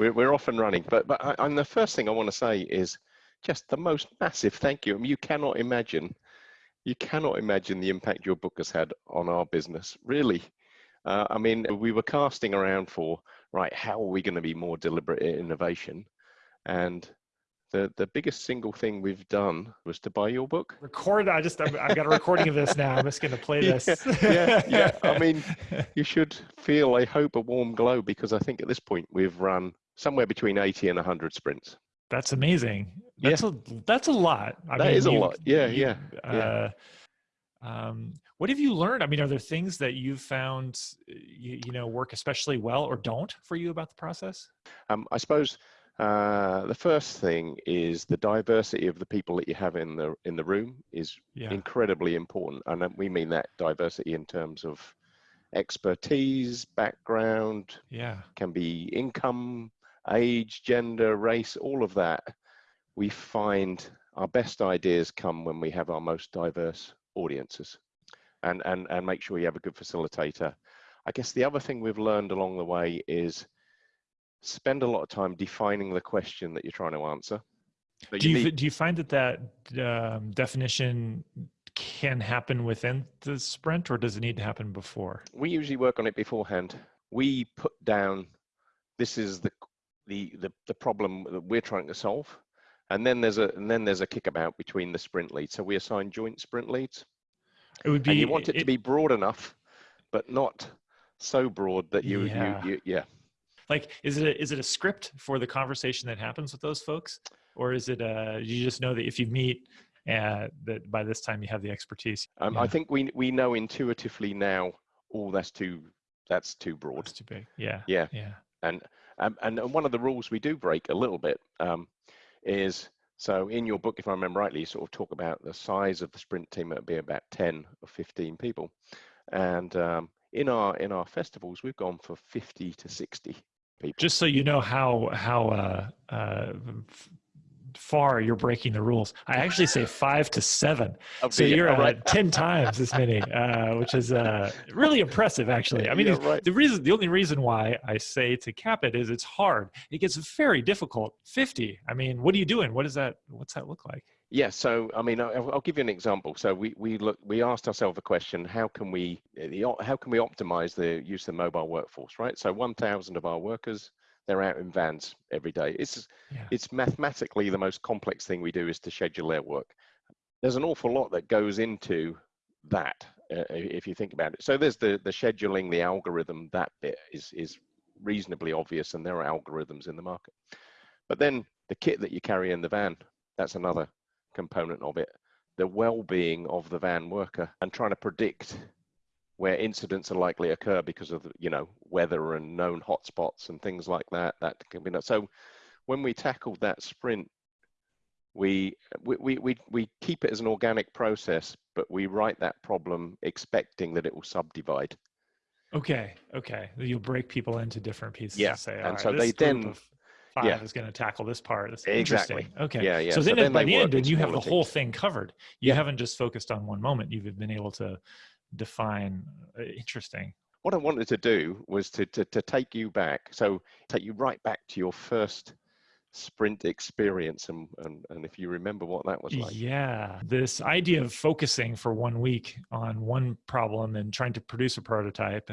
we're, we're off and running. But but I, and the first thing I want to say is just the most massive thank you. I mean, you cannot imagine, you cannot imagine the impact your book has had on our business. Really, uh, I mean, we were casting around for right. How are we going to be more deliberate in innovation? And the the biggest single thing we've done was to buy your book. Record. I just I've, I've got a recording of this now. I'm just going to play this. yeah, yeah. I mean, you should feel, I hope, a warm glow because I think at this point we've run somewhere between 80 and 100 sprints. That's amazing. That's yeah. a that's a lot. I that mean, is a you, lot. Yeah, you, yeah. Uh, yeah. Um, what have you learned? I mean, are there things that you've found you, you know work especially well or don't for you about the process? Um, I suppose uh, the first thing is the diversity of the people that you have in the in the room is yeah. incredibly important, and we mean that diversity in terms of expertise, background. Yeah, can be income, age, gender, race, all of that. We find our best ideas come when we have our most diverse audiences, and and and make sure you have a good facilitator. I guess the other thing we've learned along the way is spend a lot of time defining the question that you're trying to answer. do you, need... do you find that that um, definition can happen within the sprint or does it need to happen before? We usually work on it beforehand. We put down, this is the, the, the, the problem that we're trying to solve. And then there's a and then there's a kickabout between the sprint leads. So we assign joint sprint leads. It would be. And you want it, it to be broad enough, but not so broad that you yeah. you, you yeah like is it a, is it a script for the conversation that happens with those folks or is it uh you just know that if you meet uh, that by this time you have the expertise um, yeah. i think we we know intuitively now oh that's too that's too broad that's too big yeah yeah yeah and um, and one of the rules we do break a little bit um, is so in your book if i remember rightly you sort of talk about the size of the sprint team it'd be about 10 or 15 people and um, in our in our festivals we've gone for 50 to 60 people. Just so you know how how uh, uh, far you're breaking the rules. I actually say five to seven. Okay, so you're right. at ten times as many, uh, which is uh, really impressive. Actually, I mean, right. the reason the only reason why I say to cap it is it's hard. It gets very difficult. Fifty. I mean, what are you doing? What does that? What's that look like? Yeah, so I mean, I'll, I'll, give you an example. So we we look we asked ourselves a question: How can we how can we optimize the use of the mobile workforce? Right. So 1,000 of our workers they're out in vans every day. It's yeah. it's mathematically the most complex thing we do is to schedule their work. There's an awful lot that goes into that uh, if you think about it. So there's the the scheduling, the algorithm. That bit is is reasonably obvious, and there are algorithms in the market. But then the kit that you carry in the van, that's another component of it, the well-being of the van worker and trying to predict where incidents are likely to occur because of you know weather and known hotspots and things like that that can be so when we tackled that sprint we, we we we keep it as an organic process but we write that problem expecting that it will subdivide okay okay you'll break people into different pieces yeah and, say, and right, so they then five yeah. is going to tackle this part. That's exactly. Okay. Yeah, yeah. So, so then, by the end, you have the whole thing covered. You yeah. haven't just focused on one moment. You've been able to define. Uh, interesting. What I wanted to do was to, to to take you back. So take you right back to your first sprint experience and, and and if you remember what that was like yeah this idea of focusing for one week on one problem and trying to produce a prototype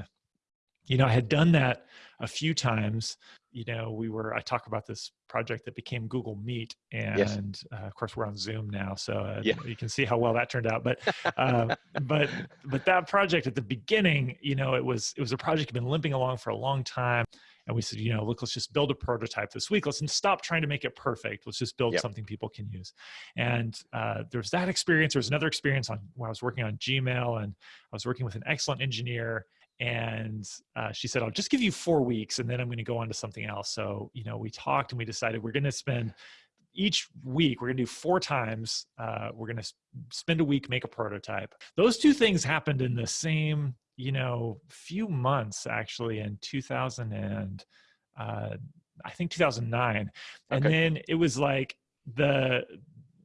you know i had done that a few times you know we were i talk about this project that became google meet and yes. uh, of course we're on zoom now so uh, yeah. you can see how well that turned out but uh, but but that project at the beginning you know it was it was a project had been limping along for a long time and we said you know look let's just build a prototype this week let's stop trying to make it perfect let's just build yep. something people can use and uh, there's that experience there's another experience on when i was working on gmail and i was working with an excellent engineer and uh, she said i'll just give you four weeks and then i'm going to go on to something else. So you know we talked and we decided we're going to spend each week we're going to do four times uh, we're going to spend a week make a prototype. Those two things happened in the same you know few months actually in 2000 and uh, i think 2009 and then it was like the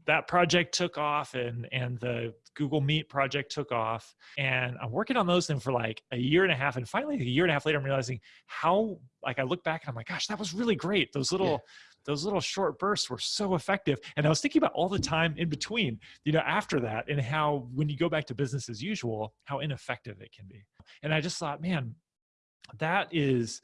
that project took off and and the google meet project took off. And i'm working on those things for like a year and a half. And finally a year and a half later i'm realizing how like i look back and i'm like gosh that was really great. Those little yeah. those little short bursts were so effective. And i was thinking about all the time in between you know after that and how when you go back to business as usual how ineffective it can be. And i just thought man that is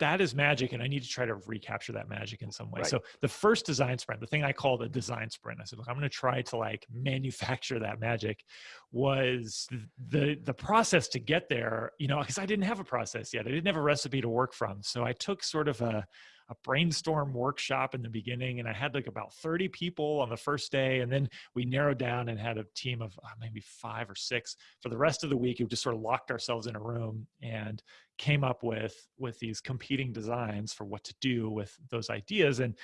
that is magic and i need to try to recapture that magic in some way. Right. so the first design sprint the thing i call the design sprint i said look i'm going to try to like manufacture that magic was the the process to get there you know because i didn't have a process yet. I didn't have a recipe to work from. So i took sort of a a brainstorm workshop in the beginning and i had like about 30 people on the first day and then we narrowed down and had a team of uh, maybe five or six for the rest of the week we just sort of locked ourselves in a room and came up with with these competing designs for what to do with those ideas and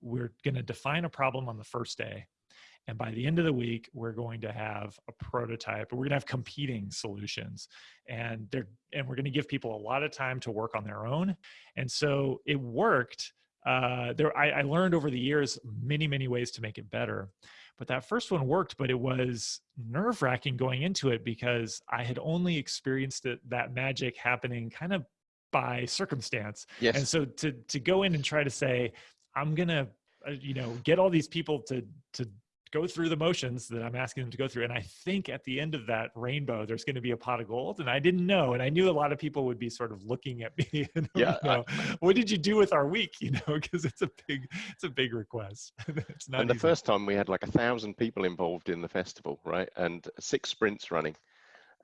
we're going to define a problem on the first day and by the end of the week, we're going to have a prototype, we're going to have competing solutions. And they're and we're going to give people a lot of time to work on their own. And so it worked. Uh, there, I, I learned over the years many, many ways to make it better. But that first one worked, but it was nerve wracking going into it because I had only experienced it, that magic happening kind of by circumstance. Yes. And so to to go in and try to say, I'm gonna, uh, you know, get all these people to to go through the motions that I'm asking them to go through. And I think at the end of that rainbow, there's going to be a pot of gold. And I didn't know. And I knew a lot of people would be sort of looking at me. And, yeah. You know, I, what did you do with our week? You know, because it's a big, it's a big request. it's not. And the easy. first time we had like a thousand people involved in the festival, right? And six sprints running.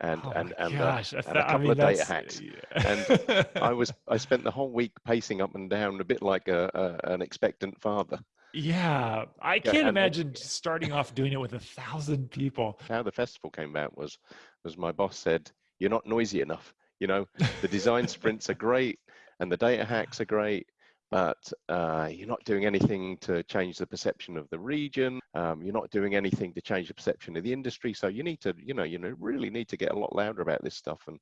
And oh and and, uh, and, a couple mean, of data hacks. Yeah. and I was I spent the whole week pacing up and down, a bit like a, a an expectant father. Yeah, I can't imagine starting off doing it with a thousand people. How the festival came about was, was my boss said, "You're not noisy enough. You know, the design sprints are great and the data hacks are great, but uh, you're not doing anything to change the perception of the region. Um, you're not doing anything to change the perception of the industry. So you need to, you know, you know, really need to get a lot louder about this stuff and."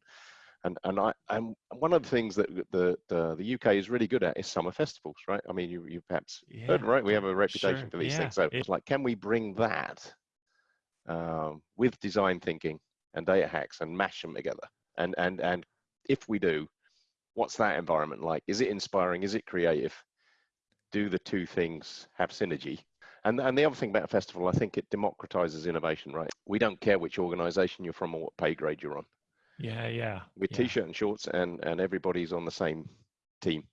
And and I and one of the things that the the, the UK is really good at is summer festivals, right? I mean, you you perhaps yeah. heard right. We have a reputation sure. for these yeah. things. So it's like, can we bring that um, with design thinking and data hacks and mash them together? And and and if we do, what's that environment like? Is it inspiring? Is it creative? Do the two things have synergy? And, and the other thing about a festival, I think it democratizes innovation, right? We don't care which organization you're from or what pay grade you're on. Yeah, yeah. With yeah. t-shirt and shorts, and and everybody's on the same team.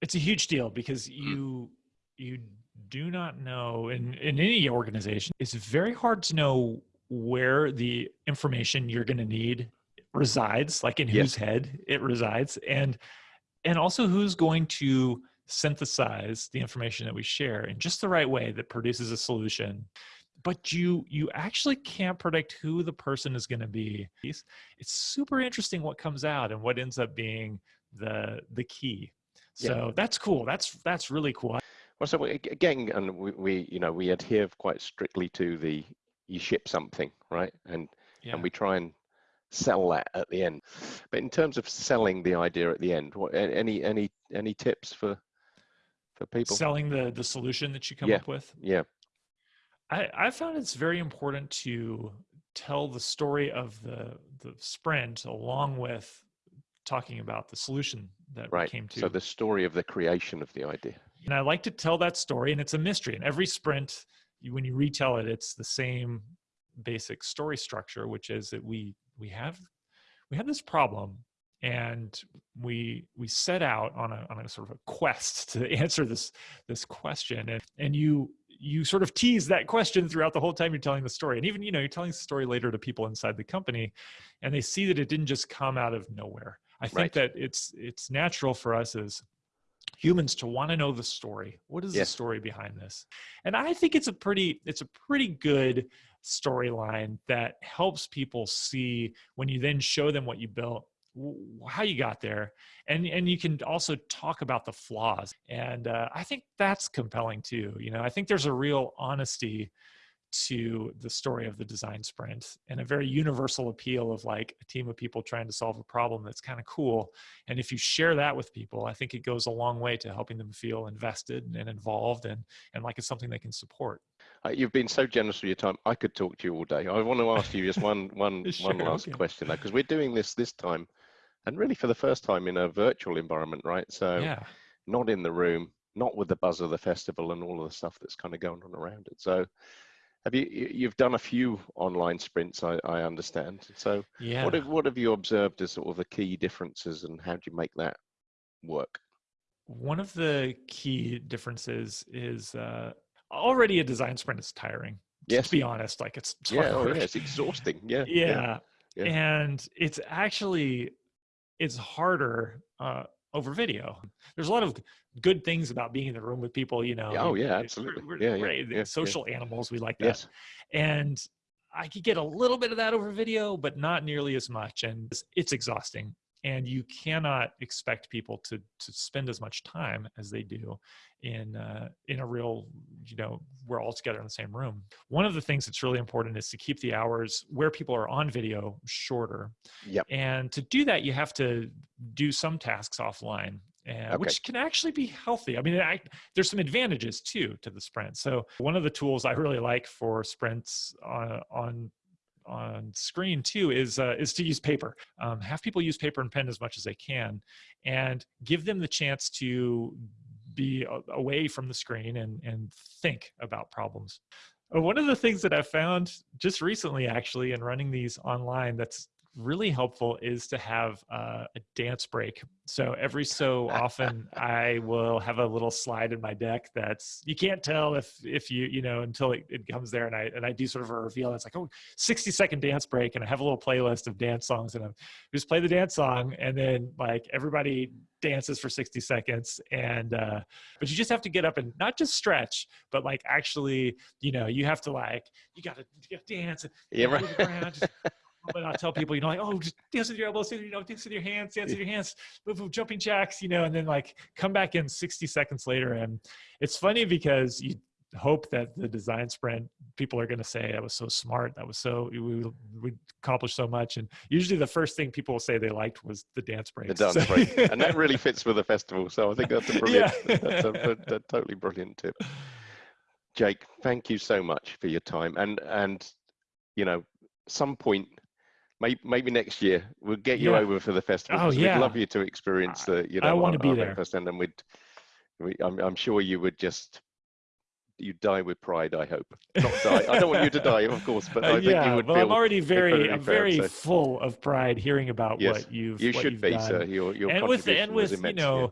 It's a huge deal because you you do not know in in any organization. It's very hard to know where the information you're going to need resides, like in yes. whose head it resides, and and also who's going to synthesize the information that we share in just the right way that produces a solution but you you actually can't predict who the person is going to be. It's, super interesting what comes out and what ends up being the the key. So yeah. that's cool. That's that's really cool. Well so again and we, we you know we adhere quite strictly to the you ship something right? And yeah. and we try and sell that at the end. But in terms of selling the idea at the end what any any any tips for for people? Selling the the solution that you come yeah. up with? Yeah I, I found it's very important to tell the story of the the sprint along with talking about the solution that right. we came to. So the story of the creation of the idea. And I like to tell that story, and it's a mystery. And every sprint, when you retell it, it's the same basic story structure, which is that we we have we have this problem, and we we set out on a on a sort of a quest to answer this this question, and and you you sort of tease that question throughout the whole time you're telling the story and even you know you're telling the story later to people inside the company and they see that it didn't just come out of nowhere i think right. that it's it's natural for us as humans to want to know the story what is yes. the story behind this and i think it's a pretty it's a pretty good storyline that helps people see when you then show them what you built how you got there and and you can also talk about the flaws and uh, i think that's compelling too you know i think there's a real honesty to the story of the design sprint and a very universal appeal of like a team of people trying to solve a problem that's kind of cool. And if you share that with people, I think it goes a long way to helping them feel invested and involved and, and like it's something they can support. Uh, you've been so generous with your time. I could talk to you all day. I want to ask you just one, one, Sure, one last okay. question though, because we're doing this this time, and really for the first time in a virtual environment, right? So Yeah. not in the room, not with the buzz of the festival and all of the stuff that's kind of going on around it. So have you you- you've done a few online sprints, I, I understand. So Yeah. what have what have you observed as sort of the key differences and how do you make that work? One of the key differences is uh, already a design sprint is tiring. Yes. To be honest, like it's, it's Yeah, oh, yeah, it's exhausting. Yeah. yeah. yeah. and it's actually it's harder uh, over video there's a lot of good things about being in the room with people you know oh, yeah, we're- absolutely. we're, Yeah, yeah, we're yeah, yeah. social animals we like that Yes. and i could get a little bit of that over video but not nearly as much and it's, it's exhausting and you cannot expect people to to spend as much time as they do in uh, in a real you know we're all together in the same room. One of the things that's really important is to keep the hours where people are on video shorter. Yep. and to do that you have to do some tasks offline uh, which can actually be healthy. I mean I, there's some advantages too to the sprint. So one of the tools i really like for sprints on on on screen too is uh, is to use paper. Um, have people use paper and pen as much as they can, and give them the chance to be away from the screen and and think about problems. Uh, One of the things that I found just recently, actually, in running these online, that's really helpful is to have uh, a dance break. So every so often, I will have a little slide in my deck that's you can't tell if if you you know until it, it comes there, and I and I do sort of a reveal. It's like oh 60 second dance break and I have a little playlist of dance songs and I just play the dance song and then like everybody dances for 60 seconds and uh but you just have to get up and not just stretch but like actually you know you have to like you gotta, you gotta dance and Yeah, right. around, just- but I tell people, you know, like, oh, just dance with your elbows, you know, dance with your hands, dance with your hands, move, move jumping jacks, you know, and then like come back in 60 seconds later. And it's funny because you hope that the design sprint people are going to say that was so smart that was so we, we accomplished so much and usually the first thing people will say they liked was the dance break the dance break, and that really fits with the festival. So I think that's a brilliant, that's a, a- a totally brilliant tip. Jake, thank you so much for your time, and and you know, some point, maybe maybe next year we'll get you Yeah. over for the festival. Oh, yeah. We'd love you to experience the, you know, I wanna be there. breakfast, and then we'd, we, I'm I'm sure you would just. You die with pride, I hope. Not die. I don't want you to die, of course, but I Uh, think yeah, you would well, feel I'm already very, I'm proud, very so- full of pride hearing about Yes, what you've, you what should you've be, done. sir. Your your and with and with you immense. yeah.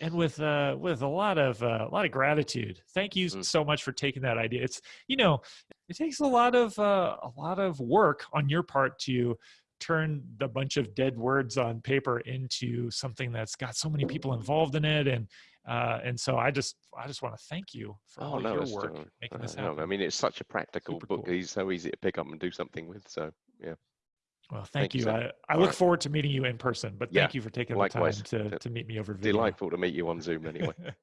And with uh with a lot of uh, a lot of gratitude thank you Mm. so much for taking that idea it's you know it takes a lot of uh, a lot of work on your part to turn the bunch of dead words on paper into something that's got so many people involved in it and uh and so i just i just want to thank you for Oh all no, your work making uh, this no, happen I mean, it's such a practical Super book. cool. He's so easy to pick up and do something with. So yeah, well thank, Thank you, you i, I look right. forward to meeting you in person but Yeah, thank you for taking likewise. the time to, to meet me over video delightful to meet you on Zoom anyway.